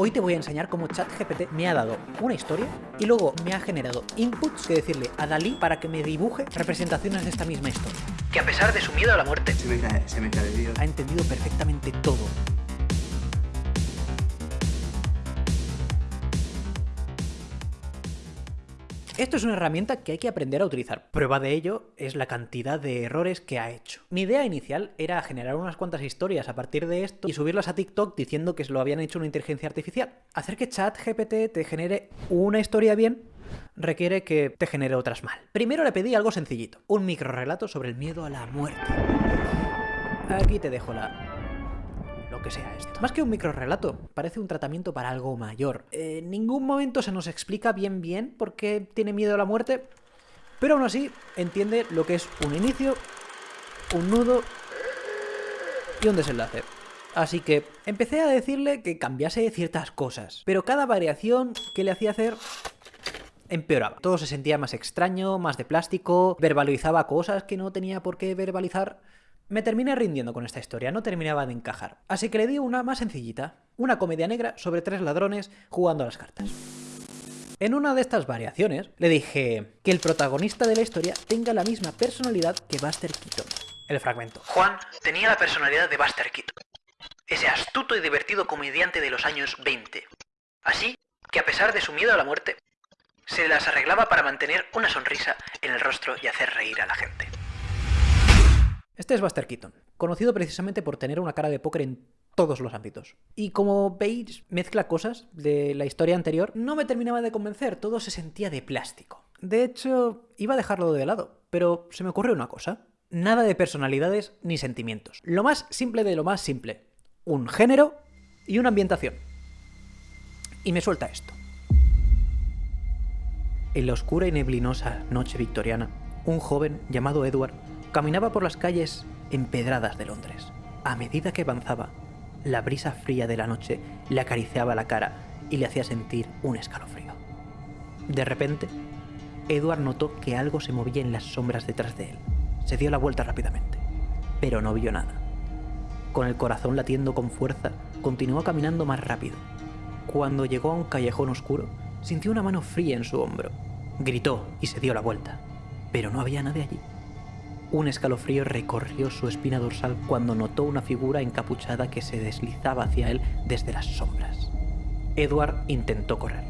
Hoy te voy a enseñar cómo ChatGPT me ha dado una historia y luego me ha generado inputs que decirle a Dalí para que me dibuje representaciones de esta misma historia. Que a pesar de su miedo a la muerte, Se me cae, se me cae el vídeo. ha entendido perfectamente todo. Esto es una herramienta que hay que aprender a utilizar. Prueba de ello es la cantidad de errores que ha hecho. Mi idea inicial era generar unas cuantas historias a partir de esto y subirlas a TikTok diciendo que se lo habían hecho una inteligencia artificial. Hacer que ChatGPT te genere una historia bien requiere que te genere otras mal. Primero le pedí algo sencillito, un microrelato sobre el miedo a la muerte. Aquí te dejo la que sea esto. Más que un microrelato, parece un tratamiento para algo mayor. En ningún momento se nos explica bien bien por qué tiene miedo a la muerte, pero aún así entiende lo que es un inicio, un nudo y un desenlace. Así que empecé a decirle que cambiase ciertas cosas, pero cada variación que le hacía hacer empeoraba. Todo se sentía más extraño, más de plástico, verbalizaba cosas que no tenía por qué verbalizar. Me terminé rindiendo con esta historia, no terminaba de encajar. Así que le di una más sencillita, una comedia negra sobre tres ladrones jugando a las cartas. En una de estas variaciones le dije que el protagonista de la historia tenga la misma personalidad que Buster Keaton. El fragmento. Juan tenía la personalidad de Buster Keaton, ese astuto y divertido comediante de los años 20. Así que a pesar de su miedo a la muerte, se las arreglaba para mantener una sonrisa en el rostro y hacer reír a la gente. Este es Buster Keaton, conocido precisamente por tener una cara de póker en todos los ámbitos. Y como veis, mezcla cosas de la historia anterior, no me terminaba de convencer, todo se sentía de plástico. De hecho, iba a dejarlo de lado, pero se me ocurrió una cosa. Nada de personalidades ni sentimientos. Lo más simple de lo más simple. Un género y una ambientación. Y me suelta esto. En la oscura y neblinosa noche victoriana, un joven llamado Edward caminaba por las calles empedradas de Londres. A medida que avanzaba, la brisa fría de la noche le acariciaba la cara y le hacía sentir un escalofrío. De repente, Edward notó que algo se movía en las sombras detrás de él. Se dio la vuelta rápidamente, pero no vio nada. Con el corazón latiendo con fuerza, continuó caminando más rápido. Cuando llegó a un callejón oscuro, sintió una mano fría en su hombro. Gritó y se dio la vuelta, pero no había nadie allí. Un escalofrío recorrió su espina dorsal cuando notó una figura encapuchada que se deslizaba hacia él desde las sombras. Edward intentó correr,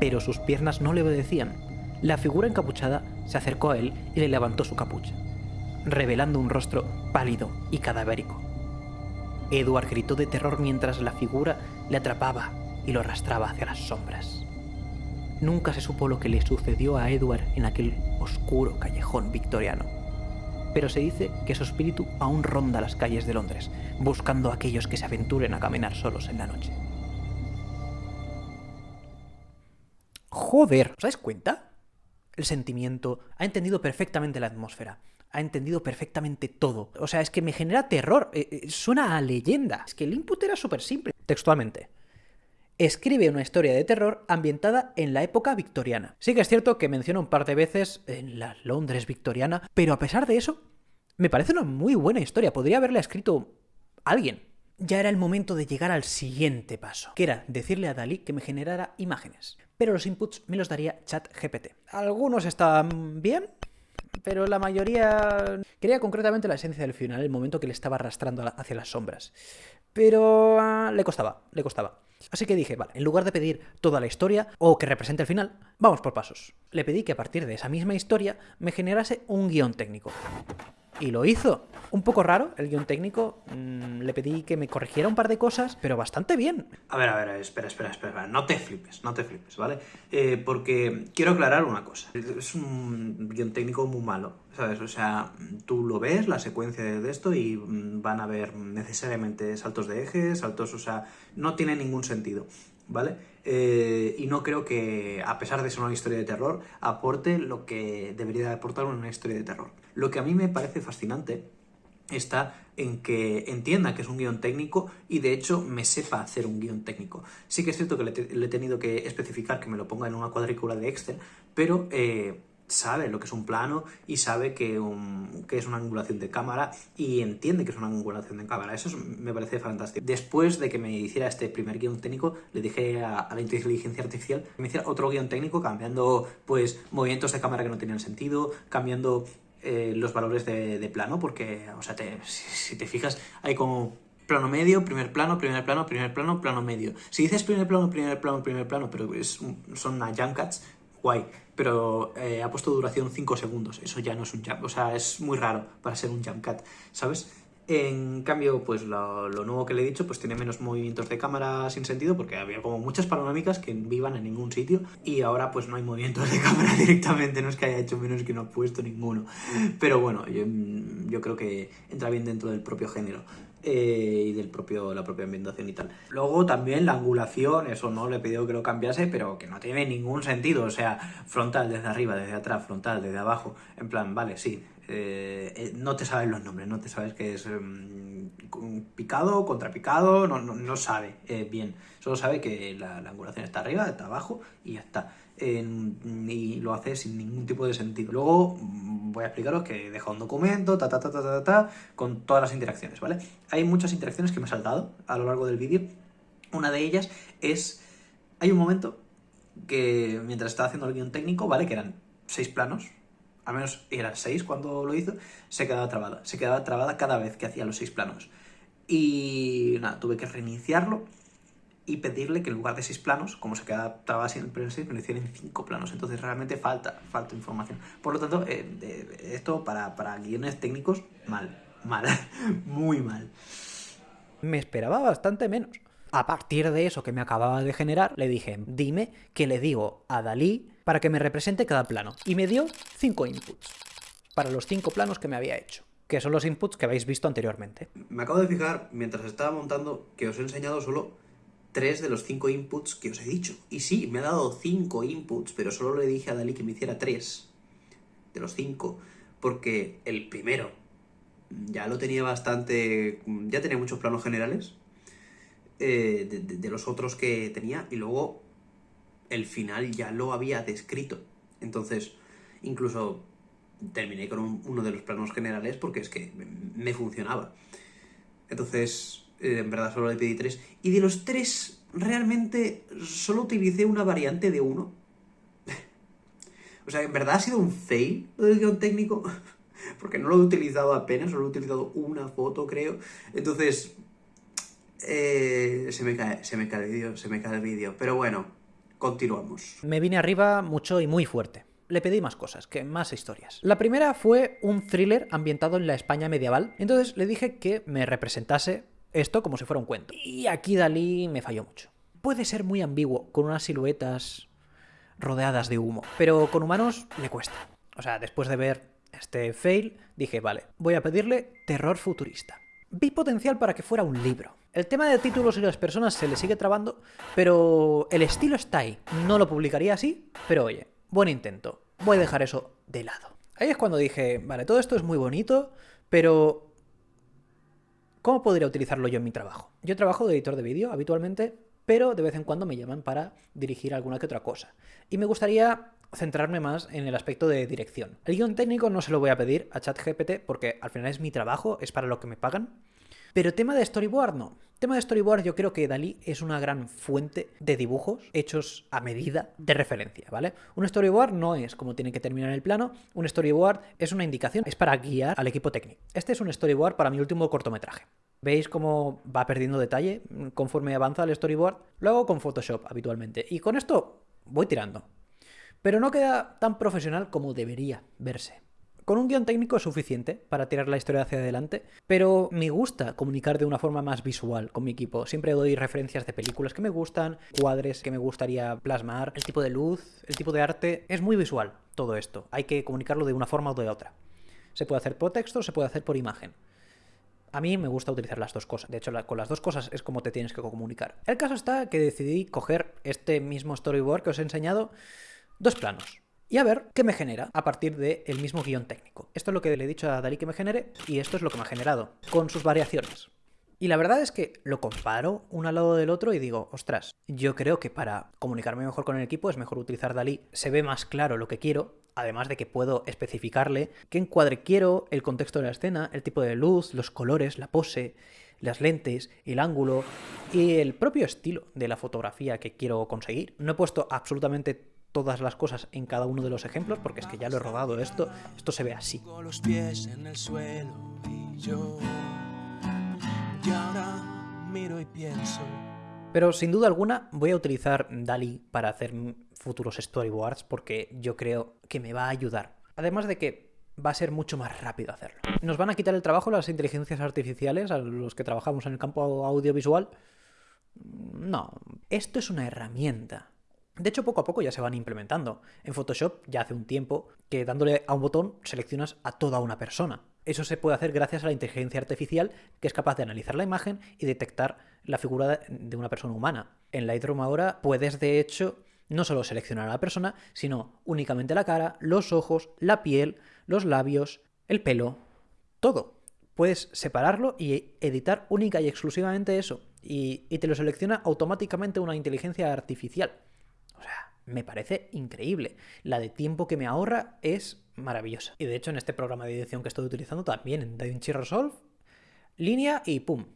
pero sus piernas no le obedecían. La figura encapuchada se acercó a él y le levantó su capucha, revelando un rostro pálido y cadavérico. Edward gritó de terror mientras la figura le atrapaba y lo arrastraba hacia las sombras. Nunca se supo lo que le sucedió a Edward en aquel oscuro callejón victoriano pero se dice que su espíritu aún ronda las calles de Londres, buscando a aquellos que se aventuren a caminar solos en la noche. Joder, ¿os dais cuenta? El sentimiento ha entendido perfectamente la atmósfera, ha entendido perfectamente todo. O sea, es que me genera terror, eh, eh, suena a leyenda. Es que el input era súper simple. Textualmente. Escribe una historia de terror ambientada en la época victoriana. Sí que es cierto que menciona un par de veces en la Londres victoriana, pero a pesar de eso, me parece una muy buena historia. Podría haberla escrito alguien. Ya era el momento de llegar al siguiente paso, que era decirle a Dalí que me generara imágenes. Pero los inputs me los daría ChatGPT. Algunos estaban bien, pero la mayoría... Quería concretamente la esencia del final, el momento que le estaba arrastrando hacia las sombras. Pero uh, le costaba, le costaba. Así que dije, vale, en lugar de pedir toda la historia o que represente el final, vamos por pasos. Le pedí que a partir de esa misma historia me generase un guion técnico. Y lo hizo. Un poco raro el guion técnico. Mmm, le pedí que me corrigiera un par de cosas, pero bastante bien. A ver, a ver, espera, espera, espera. No te flipes, no te flipes, ¿vale? Eh, porque quiero aclarar una cosa. Es un guion técnico muy malo, ¿sabes? O sea, tú lo ves, la secuencia de esto, y van a haber necesariamente saltos de ejes, saltos, o sea, no tiene ningún sentido. ¿vale? Eh, y no creo que, a pesar de ser una historia de terror, aporte lo que debería aportar una historia de terror. Lo que a mí me parece fascinante está en que entienda que es un guion técnico y de hecho me sepa hacer un guion técnico. Sí que es cierto que le, le he tenido que especificar que me lo ponga en una cuadrícula de Excel, pero eh, sabe lo que es un plano y sabe que, que, es una angulación de cámara y entiende que es una angulación de cámara. Eso me parece fantástico. Después de que me hiciera este primer guion técnico, le dije a, la inteligencia artificial que me hiciera otro guion técnico cambiando pues movimientos de cámara que no tenían sentido, cambiando eh, los valores de, plano, porque, o sea, si, te fijas, hay como plano medio, primer plano, primer plano, primer plano, plano medio. Si dices primer plano, primer plano, primer plano, pero es son una jump cuts, guay, pero eh, ha puesto duración 5 segundos, eso ya no es un jump, o sea, es muy raro para ser un jump cut, ¿sabes? En cambio, pues lo, nuevo que le he dicho, pues tiene menos movimientos de cámara sin sentido, porque había como muchas panorámicas que no iban en ningún sitio, y ahora pues no hay movimientos de cámara directamente, no es que haya hecho menos que no ha puesto ninguno. Pero bueno, yo, yo creo que entra bien dentro del propio género. Eh, y del propio, la propia ambientación y tal. Luego también la angulación, eso no le he pedido que lo cambiase, pero que no tiene ningún sentido, o sea, frontal desde arriba, desde atrás, frontal desde abajo, en plan, vale, sí, eh, eh, no te sabes los nombres, no te sabes que es em, picado, contrapicado, no, no, no sabe bien, solo sabe que la, la angulación está arriba, está abajo y ya está y lo hace sin ningún tipo de sentido. Luego mm, voy a explicaros que deja un documento, ta, ta, ta, ta, ta, ta, con todas las interacciones, ¿vale? Hay muchas interacciones que me he saltado a lo largo del vídeo. Una de ellas es, hay un momento que mientras estaba haciendo el guion técnico, ¿vale? Que eran seis planos, al menos eran seis cuando lo hizo, se quedaba trabada. Se quedaba trabada cada vez que hacía los seis planos. Y nada, tuve que reiniciarlo y pedirle que en lugar de seis planos, como se quedaba siempre en seis, me lo hicieran en cinco planos. Entonces realmente falta, falta información. Por lo tanto, eh, esto para, para guiones técnicos, mal, mal, muy mal. Me esperaba bastante menos. A partir de eso que me acababa de generar, le dije, dime que le digo a Dalí para que me represente cada plano. Y me dio cinco inputs para los cinco planos que me había hecho que son los inputs que habéis visto anteriormente. Me acabo de fijar, mientras estaba montando, que os he enseñado solo tres de los cinco inputs que os he dicho. Y sí, me ha dado cinco inputs, pero solo le dije a Dalí que me hiciera tres de los cinco, porque el primero ya lo tenía bastante, ya tenía muchos planos generales eh, de, los otros que tenía, y luego el final ya lo había descrito. Entonces, incluso terminé con uno de los planos generales porque es que me funcionaba. Entonces, eh, en verdad solo le pedí tres. Y de los tres, realmente solo utilicé una variante de uno. o sea, en verdad ha sido un fail lo del guion técnico. Porque no lo he utilizado apenas, solo he utilizado una foto, creo. Entonces, eh, se me cae, se me cae el vídeo, se me cae el vídeo. Pero bueno, continuamos. Me vine arriba mucho y muy fuerte le pedí más cosas, que más historias. La primera fue un thriller ambientado en la España medieval. Entonces le dije que me representase esto como si fuera un cuento. Y aquí Dalí me falló mucho. Puede ser muy ambiguo, con unas siluetas rodeadas de humo, pero con humanos le cuesta. O sea, después de ver este fail, dije, vale, voy a pedirle terror futurista. Vi potencial para que fuera un libro. El tema de títulos y las personas se le sigue trabando, pero el estilo está ahí. No lo publicaría así, pero oye, buen intento. Voy a dejar eso de lado. Ahí es cuando dije, vale, todo esto es muy bonito, pero ¿Cómo podría utilizarlo yo en mi trabajo? Yo trabajo de editor de vídeo habitualmente, pero de vez en cuando me llaman para dirigir alguna que otra cosa. Y me gustaría centrarme más en el aspecto de dirección. El guion técnico no se lo voy a pedir a ChatGPT porque al final es mi trabajo, es para lo que me pagan. Pero tema de storyboard no. Tema de storyboard yo creo que Dalí es una gran fuente de dibujos hechos a medida de referencia, ¿vale? Un storyboard no es como tiene que terminar el plano, un storyboard es una indicación, es para guiar al equipo técnico. Este es un storyboard para mi último cortometraje. ¿Veis cómo va perdiendo detalle conforme avanza el storyboard? Lo hago con Photoshop habitualmente. Y con esto voy tirando. Pero no queda tan profesional como debería verse. Con un guion técnico es suficiente para tirar la historia hacia adelante, pero me gusta comunicar de una forma más visual con mi equipo. Siempre doy referencias de películas que me gustan, cuadres que me gustaría plasmar, el tipo de luz, el tipo de arte. Es muy visual todo esto. Hay que comunicarlo de una forma o de otra. Se puede hacer por texto, se puede hacer por imagen. A mí me gusta utilizar las dos cosas. De hecho, con las dos cosas es como te tienes que comunicar. El caso está que decidí coger este mismo storyboard que os he enseñado, dos planos y a ver qué me genera a partir del mismo guion técnico. Esto es lo que le he dicho a Dalí que me genere y esto es lo que me ha generado, con sus variaciones. Y la verdad es que lo comparo uno al lado del otro y digo, ostras, yo creo que para comunicarme mejor con el equipo es mejor utilizar Dalí. Se ve más claro lo que quiero, además de que puedo especificarle qué encuadre quiero, el contexto de la escena, el tipo de luz, los colores, la pose, las lentes, el ángulo y el propio estilo de la fotografía que quiero conseguir. No he puesto absolutamente todas las cosas en cada uno de los ejemplos porque es que ya lo he rodado esto, esto se ve así. los pies en el suelo y yo y ahora miro y pienso Pero sin duda alguna voy a utilizar DALI para hacer futuros storyboards porque yo creo que me va a ayudar. Además de que va a ser mucho más rápido hacerlo. ¿Nos van a quitar el trabajo las inteligencias artificiales a los que trabajamos en el campo audiovisual? No, esto es una herramienta. De hecho, poco a poco ya se van implementando. En Photoshop ya hace un tiempo que dándole a un botón seleccionas a toda una persona. Eso se puede hacer gracias a la inteligencia artificial que es capaz de analizar la imagen y detectar la figura de una persona humana. En Lightroom ahora puedes de hecho no solo seleccionar a la persona, sino únicamente la cara, los ojos, la piel, los labios, el pelo, todo. Puedes separarlo y editar única y exclusivamente eso. Y, y te lo selecciona automáticamente una inteligencia artificial. O sea, me parece increíble. La de tiempo que me ahorra es maravillosa. Y de hecho en este programa de edición que estoy utilizando también, en DaVinci Resolve, línea y pum.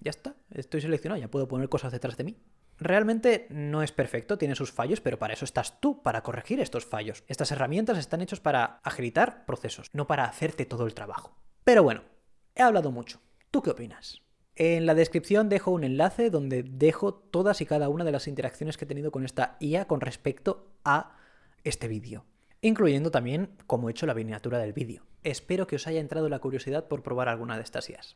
Ya está, estoy seleccionado, ya puedo poner cosas detrás de mí. Realmente no es perfecto, tiene sus fallos, pero para eso estás tú, para corregir estos fallos. Estas herramientas están hechas para agilitar procesos, no para hacerte todo el trabajo. Pero bueno, he hablado mucho. ¿Tú qué opinas? En la descripción dejo un enlace donde dejo todas y cada una de las interacciones que he tenido con esta IA con respecto a este vídeo, incluyendo también cómo he hecho la miniatura del vídeo. Espero que os haya entrado la curiosidad por probar alguna de estas IAs.